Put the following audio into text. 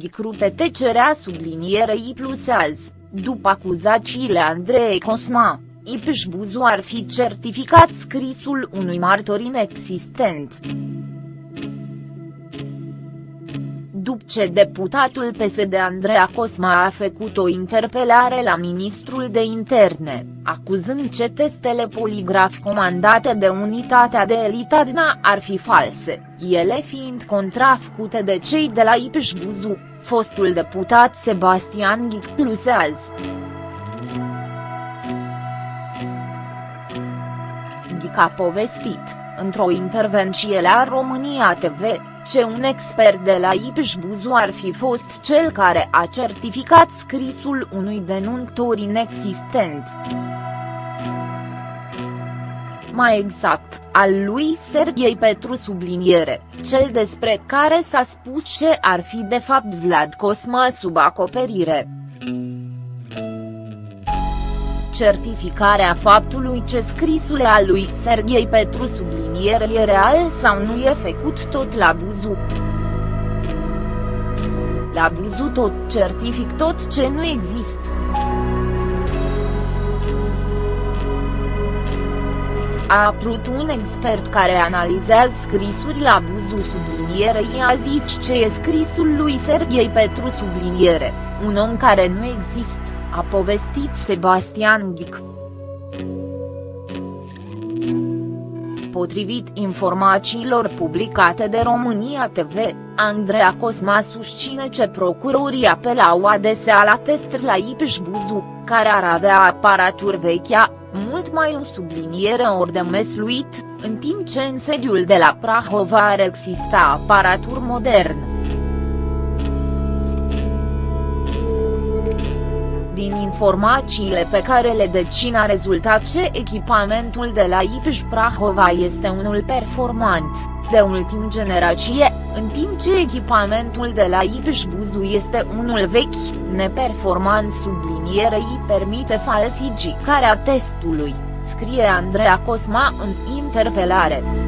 Ghicrupe tecerea sublinierei plus azi, după acuzațiile Andrei Cosma, Ipș Buzu ar fi certificat scrisul unui martor inexistent. După ce deputatul PSD Andreea Cosma a făcut o interpelare la ministrul de interne, acuzând ce testele poligraf comandate de unitatea de elitadna ar fi false, ele fiind contrafăcute de cei de la Ipș Buzu, fostul deputat Sebastian Ghic plusează. Ghic a povestit, într-o intervenție la România TV, ce un expert de la Ipș Buzu ar fi fost cel care a certificat scrisul unui denuntor inexistent. Mai exact, al lui Serghei Petru subliniere, cel despre care s-a spus ce ar fi de fapt Vlad Cosma sub acoperire certificarea faptului ce scrisul al lui Serghei Petru subliniere e real sau nu e făcut tot la Buzu. La Buzu tot certific tot ce nu există. A apărut un expert care analizează scrisuri la Buzu subliniere i-a zis ce e scrisul lui Serghei Petru subliniere, un om care nu există a povestit Sebastian Ghic. Potrivit informațiilor publicate de România TV, Andreea Cosma susține ce procurorii apelau adesea la test la Ipș Buzu, care ar avea aparatur vechea, mult mai în subliniere ori de mesluit, în timp ce în sediul de la Prahova ar exista aparatur modern. Din informațiile pe care le decin a rezultat ce echipamentul de la Ipș Prahova este unul performant, de ultim generație, în timp ce echipamentul de la Ipș Buzu este unul vechi, neperformant sublinierei permite falsificarea testului, scrie Andreea Cosma în interpelare.